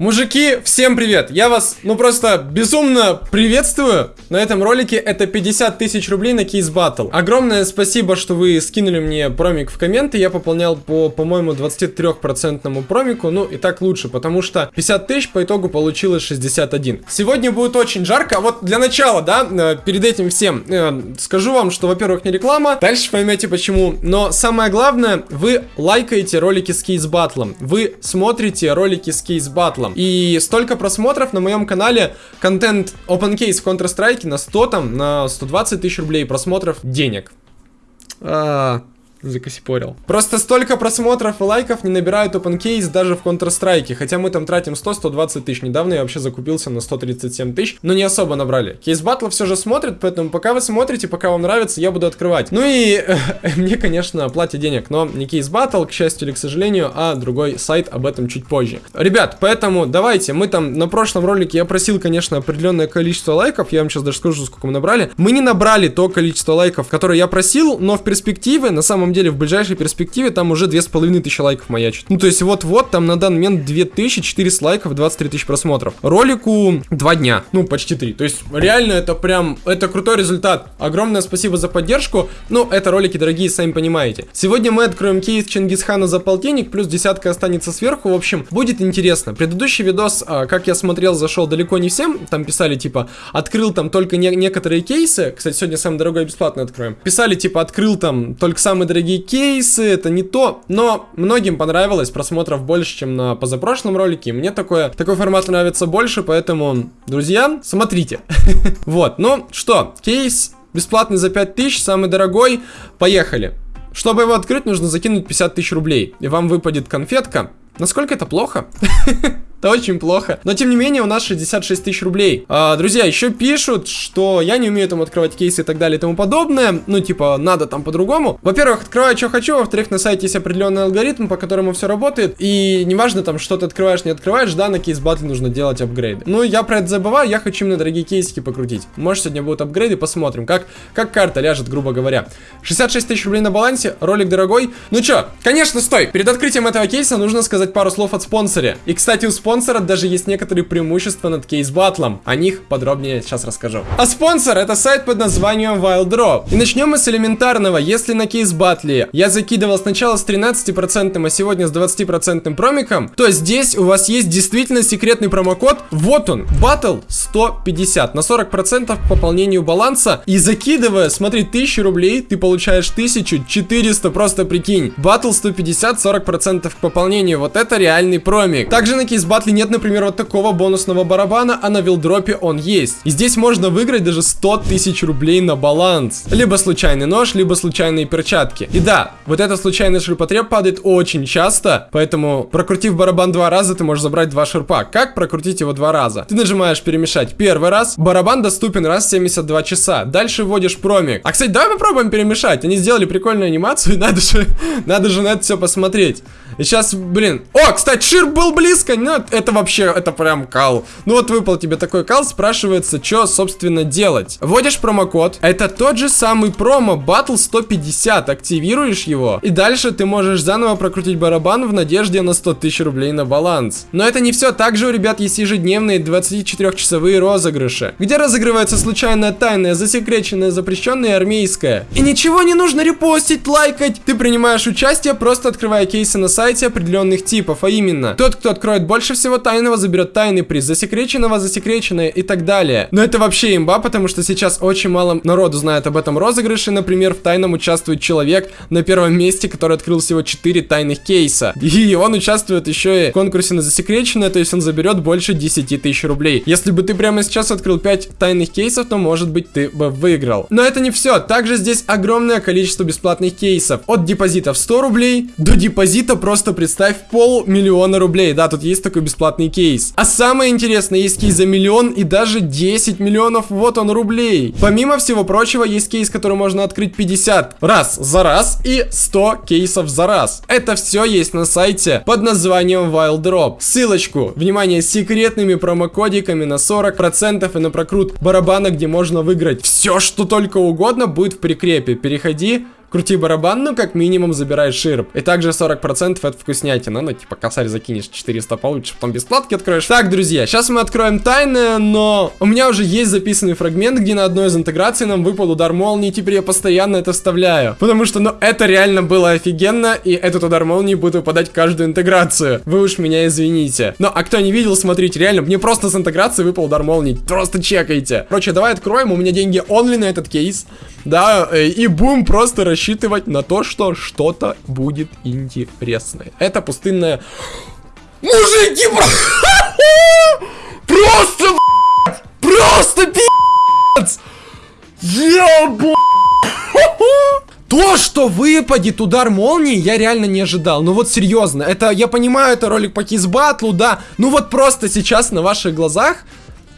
Мужики, всем привет! Я вас, ну просто безумно приветствую. На этом ролике это 50 тысяч рублей на кейс батл. Огромное спасибо, что вы скинули мне промик в комменты. Я пополнял по, по-моему, 23% промику. Ну и так лучше, потому что 50 тысяч по итогу получилось 61. Сегодня будет очень жарко. А вот для начала, да, э, перед этим всем э, скажу вам, что, во-первых, не реклама. Дальше поймете почему. Но самое главное, вы лайкаете ролики с кейс батлом. Вы смотрите ролики с кейс батлом целом. И столько просмотров на моем канале, контент Open Case в Counter-Strike на 100 там, на 120 тысяч рублей просмотров денег. А, закосипорил. Просто столько просмотров и лайков не набирают OpenCase даже в Counter-Strike, хотя мы там тратим 100-120 тысяч. Недавно я вообще закупился на 137 тысяч, но не особо набрали. Кейс батла все же смотрит, поэтому пока вы смотрите, пока вам нравится, я буду открывать. Ну и мне, конечно, платят денег, но не кейс батл, к счастью или к сожалению, а другой сайт об этом чуть позже. Ребят, поэтому давайте, мы там на прошлом ролике я просил, конечно, определенное количество лайков, я вам сейчас даже скажу, сколько мы набрали. Мы не набрали то количество лайков, которое я просил, но в перспективе, на самом самом деле в ближайшей перспективе там уже 2500 лайков маячит. Ну, то есть вот-вот там на данный момент 2400 лайков, 23 тысячи просмотров. Ролику 2 дня, ну, почти 3. То есть реально это прям, это крутой результат. Огромное спасибо за поддержку. Ну, это ролики дорогие, сами понимаете. Сегодня мы откроем кейс Чингисхана за полтинник, плюс десятка останется сверху. В общем, будет интересно. Предыдущий видос, а, как я смотрел, зашел далеко не всем. Там писали, типа, открыл там только не некоторые кейсы. Кстати, сегодня самый дорогой бесплатно откроем. Писали, типа, открыл там только самые дорогие дорогие кейсы, это не то, но многим понравилось, просмотров больше, чем на позапрошлом ролике, мне такое, такой формат нравится больше, поэтому, друзья, смотрите. Вот, ну что, кейс бесплатный за 5000, самый дорогой, поехали. Чтобы его открыть, нужно закинуть 50 тысяч рублей, и вам выпадет конфетка. Насколько это плохо? Это очень плохо. Но, тем не менее, у нас 66 тысяч рублей. А, друзья, еще пишут, что я не умею там открывать кейсы и так далее и тому подобное. Ну, типа, надо там по-другому. Во-первых, открываю, что хочу. Во-вторых, на сайте есть определенный алгоритм, по которому все работает. И неважно, там, что ты открываешь, не открываешь, да, на кейс батле нужно делать апгрейды. Ну, я про это забываю, я хочу именно дорогие кейсики покрутить. Может, сегодня будут апгрейды, посмотрим, как, как карта ляжет, грубо говоря. 66 тысяч рублей на балансе, ролик дорогой. Ну что, конечно, стой. Перед открытием этого кейса нужно сказать пару слов от спонсоре. И, кстати, у спонсора спонсора даже есть некоторые преимущества над кейс-батлом. О них подробнее сейчас расскажу. А спонсор это сайт под названием Wild Drop. И начнем мы с элементарного. Если на кейс-батле я закидывал сначала с 13%, а сегодня с 20% промиком, то здесь у вас есть действительно секретный промокод. Вот он, Battle 150 на 40% к пополнению баланса. И закидывая, смотри, 1000 рублей, ты получаешь 1400, просто прикинь. Battle 150, 40% к пополнению. Вот это реальный промик. Также на кейс-батле батле нет, например, вот такого бонусного барабана, а на вилдропе он есть. И здесь можно выиграть даже 100 тысяч рублей на баланс. Либо случайный нож, либо случайные перчатки. И да, вот этот случайный ширпотреб падает очень часто, поэтому прокрутив барабан два раза, ты можешь забрать два ширпа. Как прокрутить его два раза? Ты нажимаешь перемешать первый раз, барабан доступен раз в 72 часа. Дальше вводишь промик. А, кстати, давай попробуем перемешать. Они сделали прикольную анимацию, надо же, надо же на это все посмотреть. И сейчас, блин. О, кстати, шир был близко, но это вообще, это прям кал. Ну вот выпал тебе такой кал, спрашивается, что, собственно, делать. Вводишь промокод, это тот же самый промо, Battle 150, активируешь его, и дальше ты можешь заново прокрутить барабан в надежде на 100 тысяч рублей на баланс. Но это не все, также у ребят есть ежедневные 24-часовые розыгрыши, где разыгрывается случайная тайная, засекреченная, запрещенная армейская. И ничего не нужно репостить, лайкать, ты принимаешь участие, просто открывая кейсы на сайте определенных типов, а именно, тот, кто откроет больше больше всего тайного заберет тайный приз, засекреченного, засекреченное и так далее. Но это вообще имба, потому что сейчас очень мало народу знает об этом розыгрыше. Например, в тайном участвует человек на первом месте, который открыл всего 4 тайных кейса. И он участвует еще и в конкурсе на засекреченное, то есть он заберет больше 10 тысяч рублей. Если бы ты прямо сейчас открыл 5 тайных кейсов, то может быть ты бы выиграл. Но это не все. Также здесь огромное количество бесплатных кейсов. От депозита в 100 рублей до депозита просто представь полмиллиона рублей. Да, тут есть такой бесплатный кейс. А самое интересное, есть кейс за миллион и даже 10 миллионов, вот он, рублей. Помимо всего прочего, есть кейс, который можно открыть 50 раз за раз и 100 кейсов за раз. Это все есть на сайте под названием Wild Drop. Ссылочку, внимание, с секретными промокодиками на 40% и на прокрут барабана, где можно выиграть все, что только угодно, будет в прикрепе. Переходи, Крути барабан, ну как минимум забирай ширп. И также 40% это вкуснятина. Ну, типа, косарь закинешь 400 получишь, потом без складки откроешь. Так, друзья, сейчас мы откроем тайны, но у меня уже есть записанный фрагмент, где на одной из интеграций нам выпал удар молнии, теперь я постоянно это вставляю. Потому что, ну, это реально было офигенно, и этот удар молнии будет выпадать каждую интеграцию. Вы уж меня извините. Ну, а кто не видел, смотрите, реально, мне просто с интеграции выпал удар молнии. Просто чекайте. Короче, давай откроем, у меня деньги онли на этот кейс. Да, э, и будем просто рассчитывать на то, что что-то будет интересное. Это пустынная... Мужики. Просто, Просто пи***ц! Ебу! То, что выпадет удар молнии, я реально не ожидал. Ну вот серьезно, это, я понимаю, это ролик по кейсбатлу, да. Ну вот просто сейчас на ваших глазах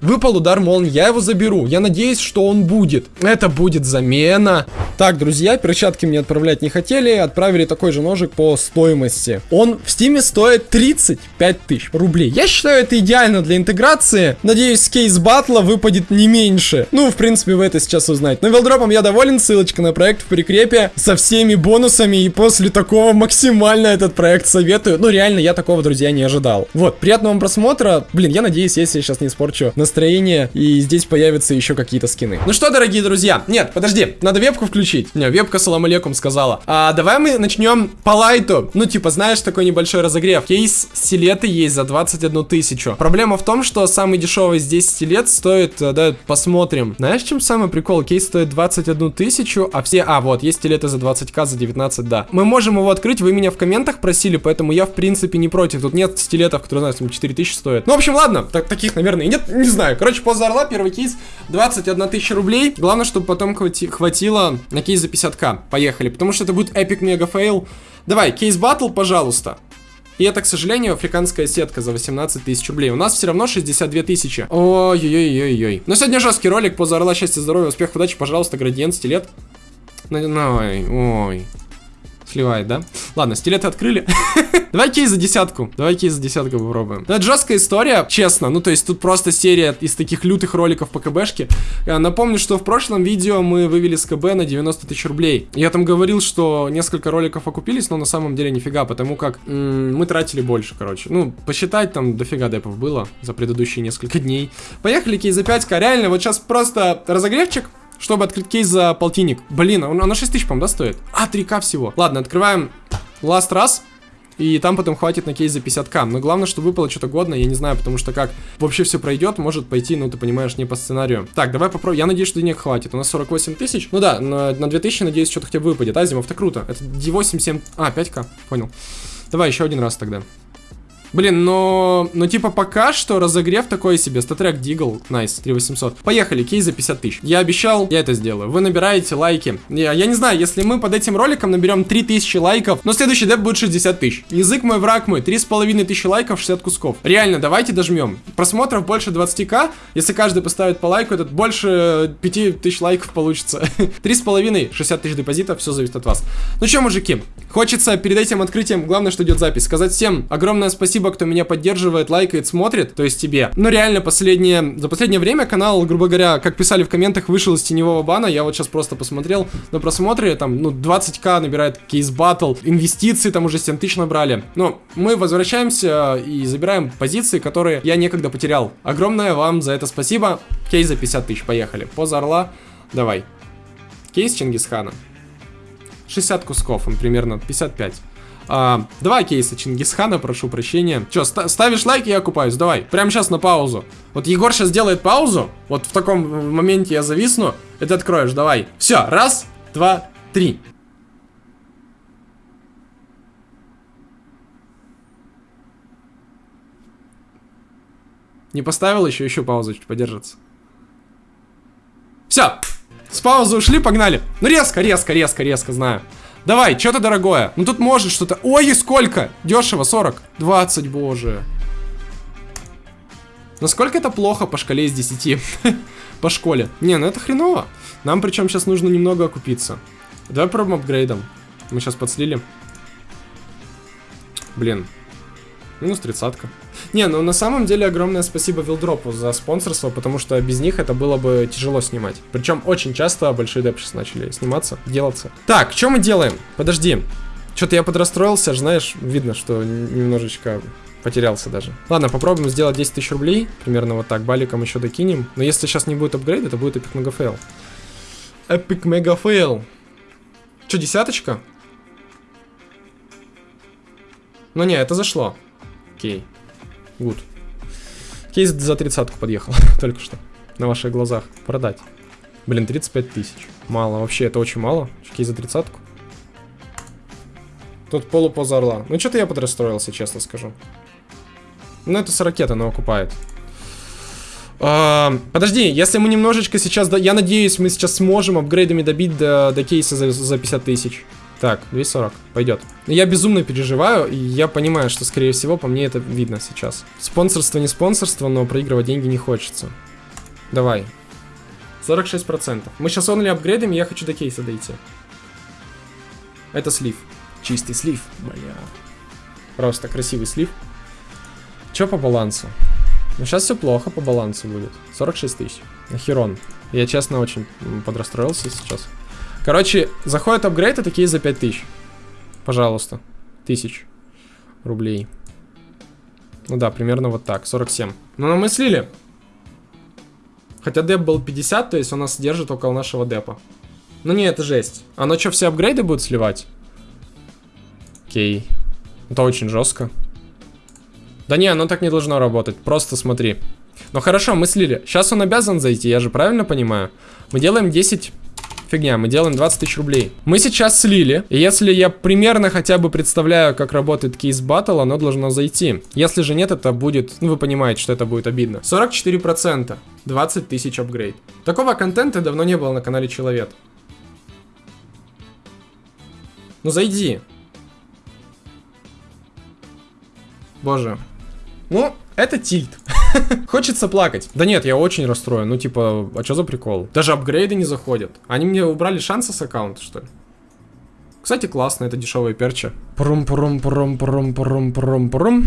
Выпал удар молнии, я его заберу. Я надеюсь, что он будет. Это будет замена. Так, друзья, перчатки мне отправлять не хотели. Отправили такой же ножик по стоимости. Он в Steam стоит 35 тысяч рублей. Я считаю, это идеально для интеграции. Надеюсь, case battle выпадет не меньше. Ну, в принципе, вы это сейчас узнаете. Но велдропом я доволен. Ссылочка на проект в прикрепе со всеми бонусами. И после такого максимально этот проект советую. Ну, реально, я такого, друзья, не ожидал. Вот, приятного вам просмотра. Блин, я надеюсь, если я сейчас не испорчу настроение, и здесь появятся еще какие-то скины. Ну что, дорогие друзья, нет, подожди, надо вебку включить. Не, вебка салам алейкум сказала. А давай мы начнем по лайту. Ну, типа, знаешь, такой небольшой разогрев. Кейс стилеты есть за 21 тысячу. Проблема в том, что самый дешевый здесь стилет стоит, э, да, посмотрим. Знаешь, чем самый прикол? Кейс стоит 21 тысячу, а все... А, вот, есть стилеты за 20к, за 19, да. Мы можем его открыть, вы меня в комментах просили, поэтому я, в принципе, не против. Тут нет стилетов, которые, знаешь, 4000 стоят. Ну, в общем, ладно, так, таких, наверное, нет, не знаю знаю. Короче, поза орла, первый кейс, 21 тысяча рублей. Главное, чтобы потом хвати хватило на кейс за 50к. Поехали, потому что это будет epic mega fail. Давай, кейс батл, пожалуйста. И это, к сожалению, африканская сетка за 18 тысяч рублей. У нас все равно 62 тысячи. Ой-ой-ой-ой-ой. Но сегодня жесткий ролик. Поза орла, счастья, здоровья, успех, удачи, пожалуйста, градиент, стилет. Ой, ой. Сливает, да? Ладно, стилеты открыли. Давай кейс за десятку. Давай кейс за десятку попробуем. Это жесткая история, честно. Ну, то есть тут просто серия из таких лютых роликов по КБшке. Я напомню, что в прошлом видео мы вывели с КБ на 90 тысяч рублей. Я там говорил, что несколько роликов окупились, но на самом деле нифига, потому как мы тратили больше, короче. Ну, посчитать там дофига депов было за предыдущие несколько дней. Поехали, кейс за 5к. Реально, вот сейчас просто разогревчик чтобы открыть кейс за полтинник. Блин, а на 6 тысяч, по-моему, да, стоит? А, 3к всего. Ладно, открываем last раз. И там потом хватит на кейс за 50к. Но главное, чтобы выпало что-то годное, я не знаю, потому что как вообще все пройдет, может пойти, ну ты понимаешь, не по сценарию. Так, давай попробуем. Я надеюсь, что денег хватит. У нас 48 тысяч. Ну да, на, на 2000, надеюсь, что-то хотя бы выпадет. Азимов, это круто. Это D8, 7... А, 5к, понял. Давай еще один раз тогда. Блин, но... Ну, типа, пока что разогрев такой себе. StatTrak Deagle. Nice, 3800. Поехали, кейс за 50 тысяч. Я обещал, я это сделаю. Вы набираете лайки. Я, я не знаю, если мы под этим роликом наберем 3000 лайков, но следующий деп будет 60 тысяч. Язык мой, враг мой. 3,5 тысячи лайков, 60 кусков. Реально, давайте дожмем. Просмотров больше 20к. Если каждый поставит по лайку, этот больше 5000 лайков получится. 3,5, 60 тысяч депозитов, все зависит от вас. Ну что, мужики, хочется перед этим открытием, главное, что идет запись, сказать всем огромное спасибо спасибо, кто меня поддерживает, лайкает, смотрит, то есть тебе. Но реально, последнее, за последнее время канал, грубо говоря, как писали в комментах, вышел из теневого бана, я вот сейчас просто посмотрел на просмотре, там, ну, 20к набирает кейс батл, инвестиции там уже 7 тысяч набрали. Но мы возвращаемся и забираем позиции, которые я некогда потерял. Огромное вам за это спасибо. Кейс за 50 тысяч, поехали. Поза орла, давай. Кейс Чингисхана. 60 кусков, он примерно 55. А, два кейса Чингисхана, прошу прощения. Че, ста ставишь лайк, я окупаюсь, давай. Прямо сейчас на паузу. Вот Егор сейчас делает паузу. Вот в таком моменте я зависну. Это откроешь, давай. Все, раз, два, три. Не поставил еще, еще паузу чуть подержится. Все, с паузы ушли, погнали. Ну резко, резко, резко, резко, знаю. Давай, что-то дорогое. Ну тут может что-то... Ой, и сколько? Дешево, 40. 20, боже. Насколько это плохо по шкале из 10? по школе. Не, ну это хреново. Нам причем сейчас нужно немного окупиться. Давай пробуем апгрейдом. Мы сейчас подслили. Блин. Минус тридцатка. Не, ну на самом деле огромное спасибо Вилдропу за спонсорство, потому что без них это было бы тяжело снимать. Причем очень часто большие деп сейчас начали сниматься, делаться. Так, что мы делаем? Подожди. Что-то я подрастроился, знаешь, видно, что немножечко потерялся даже. Ладно, попробуем сделать 10 тысяч рублей. Примерно вот так. Баликом еще докинем. Но если сейчас не будет апгрейд, это будет epic mega fail. Epic mega fail. Че, десяточка? Ну не, это зашло. Окей. Гуд. Кейс за тридцатку подъехал. Только что. На ваших глазах. Продать. Блин, 35 тысяч. Мало. Вообще, это очень мало. Кейс за тридцатку. Тут полупоза орла. Ну, что-то я подрастроился, честно скажу. Ну, это с ракеты, но окупает. А, подожди, если мы немножечко сейчас... Я надеюсь, мы сейчас сможем апгрейдами добить до, до кейса за, за 50 тысяч. Так, 240, пойдет. Я безумно переживаю, и я понимаю, что, скорее всего, по мне это видно сейчас. Спонсорство не спонсорство, но проигрывать деньги не хочется. Давай. 46%. Мы сейчас онли апгрейдим, и я хочу до кейса дойти. Это слив. Чистый слив. Бля. Просто красивый слив. Че по балансу? Ну, сейчас все плохо по балансу будет. 46 тысяч. Херон. Я, честно, очень подрастроился сейчас. Короче, заходит апгрейд, и такие за 5 тысяч. Пожалуйста. Тысяч рублей. Ну да, примерно вот так, 47. Ну, но мы слили. Хотя деп был 50, то есть он нас держит около нашего депа. Ну не, это жесть. Оно что, все апгрейды будут сливать? Окей. Это очень жестко. Да не, оно так не должно работать. Просто смотри. Ну хорошо, мы слили. Сейчас он обязан зайти, я же правильно понимаю? Мы делаем 10... Фигня, мы делаем 20 тысяч рублей. Мы сейчас слили, если я примерно хотя бы представляю, как работает кейс батл, оно должно зайти. Если же нет, это будет... Ну, вы понимаете, что это будет обидно. 44%. 20 тысяч апгрейд. Такого контента давно не было на канале Человек. Ну, зайди. Боже. Ну, это тильт. Хочется плакать. Да нет, я очень расстроен. Ну, типа, а что за прикол? Даже апгрейды не заходят. Они мне убрали шансы с аккаунта, что ли? Кстати, классно, это дешевые перчи. Прум, прум, прум, прум, прум, прум, прум.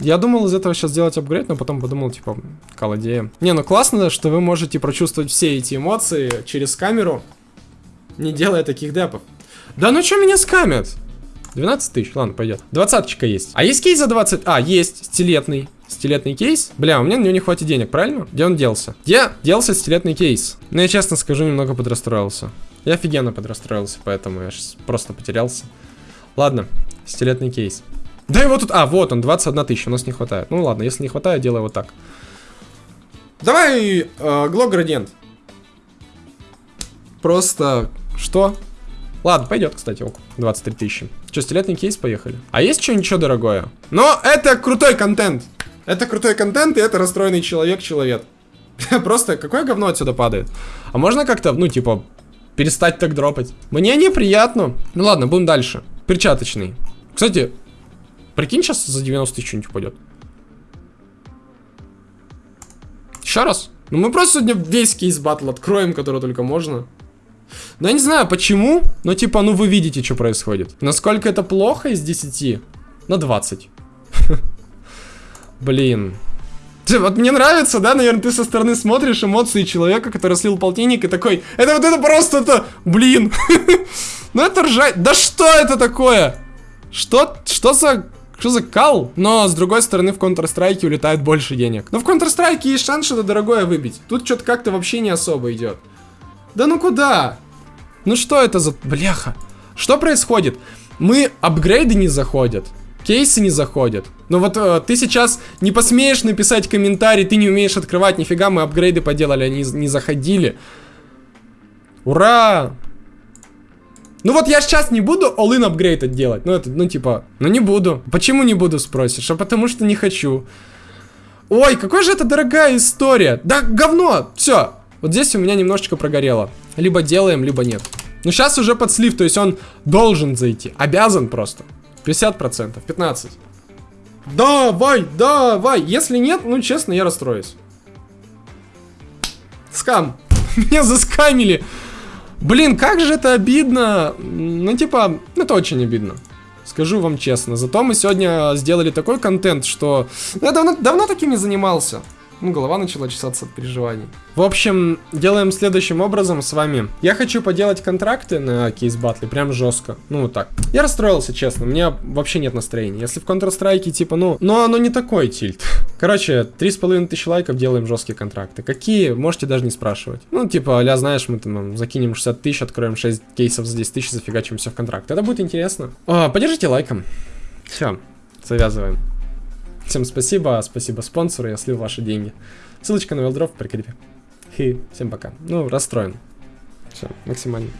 Я думал из этого сейчас сделать апгрейд, но потом подумал, типа, колодея. Не, ну классно, что вы можете прочувствовать все эти эмоции через камеру, не делая таких депов. Да ну что меня скамят? 12 тысяч, ладно, пойдет. Двадцаточка есть. А есть кейс за 20? А, есть, стилетный. Стилетный кейс. Бля, у меня на него не хватит денег, правильно? Где он делся? Где делся стилетный кейс? Ну, я честно скажу, немного подрастроился. Я офигенно подрастроился, поэтому я сейчас просто потерялся. Ладно, стилетный кейс. Да его тут... А, вот он, 21 тысяча, у нас не хватает. Ну ладно, если не хватает, делаю вот так. Давай, э, глок градиент. Просто... Что? Ладно, пойдет, кстати, ок. 23 тысячи. Че, стилетный кейс, поехали. А есть что ничего дорогое? Но это крутой контент. Это крутой контент, и это расстроенный человек-человек. Просто какое говно отсюда падает? А можно как-то, ну, типа, перестать так дропать? Мне неприятно. Ну ладно, будем дальше. Перчаточный. Кстати, прикинь, сейчас за 90 тысяч что-нибудь упадет. Еще раз. Ну мы просто сегодня весь кейс батл откроем, который только можно. Ну, я не знаю, почему, но типа, ну вы видите, что происходит. Насколько это плохо из 10? На 20. Блин. Вот мне нравится, да, наверное, ты со стороны смотришь эмоции человека, который слил полтинник и такой, это вот это просто, это, блин. ну это ржать, да что это такое? Что, что за, что за кал? Но, с другой стороны, в Counter-Strike улетает больше денег. Но в Counter-Strike есть шанс что-то дорогое выбить. Тут что-то как-то вообще не особо идет. Да ну куда? Ну что это за... Бляха. Что происходит? Мы... Апгрейды не заходят. Кейсы не заходят. Ну вот э, ты сейчас не посмеешь написать комментарий, ты не умеешь открывать, нифига мы апгрейды поделали, они не заходили. Ура! Ну вот я сейчас не буду all-in апгрейд делать. Ну это, ну типа, ну не буду. Почему не буду, спросишь? А потому что не хочу. Ой, какая же это дорогая история. Да говно, все. Вот здесь у меня немножечко прогорело. Либо делаем, либо нет. Ну, сейчас уже под слив, то есть он должен зайти. Обязан просто. 50%, 15%. Давай, давай. Если нет, ну, честно, я расстроюсь. Скам. Меня заскамили. Блин, как же это обидно. Ну, типа, это очень обидно. Скажу вам честно. Зато мы сегодня сделали такой контент, что... Я давно, давно таким не занимался. Ну, голова начала чесаться от переживаний. В общем, делаем следующим образом с вами. Я хочу поделать контракты на кейс батле, прям жестко. Ну, вот так. Я расстроился, честно, у меня вообще нет настроения. Если в Counter-Strike, типа, ну... Но оно не такой тильт. Короче, три с половиной тысячи лайков делаем жесткие контракты. Какие? Можете даже не спрашивать. Ну, типа, а знаешь, мы там закинем 60 тысяч, откроем 6 кейсов за 10 тысяч, зафигачим все в контракт. Это будет интересно. А, поддержите лайком. Все, завязываем. Всем спасибо, спасибо спонсору, я слил ваши деньги. Ссылочка на Велдров в прикрепе. Хи, всем пока. Ну, расстроен. Все, максимально.